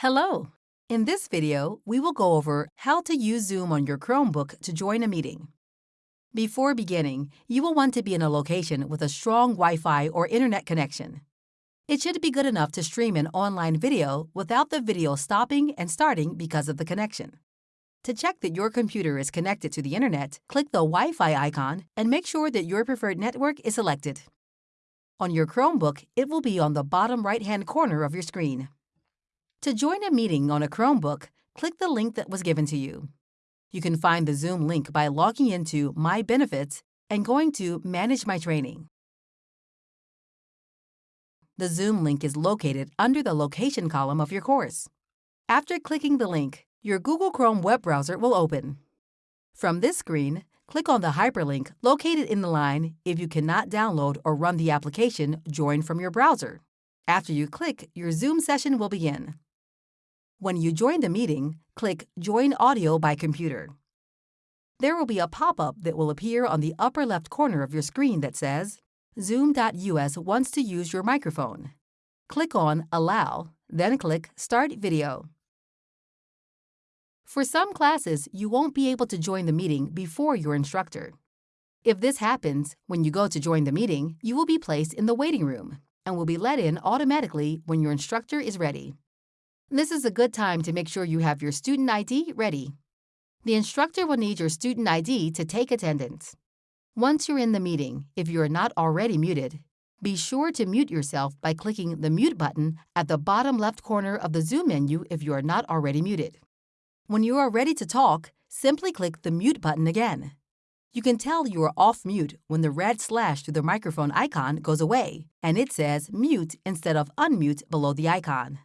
Hello! In this video, we will go over how to use Zoom on your Chromebook to join a meeting. Before beginning, you will want to be in a location with a strong Wi-Fi or internet connection. It should be good enough to stream an online video without the video stopping and starting because of the connection. To check that your computer is connected to the internet, click the Wi-Fi icon and make sure that your preferred network is selected. On your Chromebook, it will be on the bottom right-hand corner of your screen. To join a meeting on a Chromebook, click the link that was given to you. You can find the Zoom link by logging into My Benefits and going to Manage My Training. The Zoom link is located under the Location column of your course. After clicking the link, your Google Chrome web browser will open. From this screen, click on the hyperlink located in the line if you cannot download or run the application Join from your browser. After you click, your Zoom session will begin. When you join the meeting, click Join Audio by Computer. There will be a pop-up that will appear on the upper left corner of your screen that says, Zoom.us wants to use your microphone. Click on Allow, then click Start Video. For some classes, you won't be able to join the meeting before your instructor. If this happens, when you go to join the meeting, you will be placed in the waiting room and will be let in automatically when your instructor is ready. This is a good time to make sure you have your student ID ready. The instructor will need your student ID to take attendance. Once you're in the meeting, if you are not already muted, be sure to mute yourself by clicking the Mute button at the bottom left corner of the Zoom menu if you are not already muted. When you are ready to talk, simply click the Mute button again. You can tell you are off mute when the red slash through the microphone icon goes away and it says Mute instead of Unmute below the icon.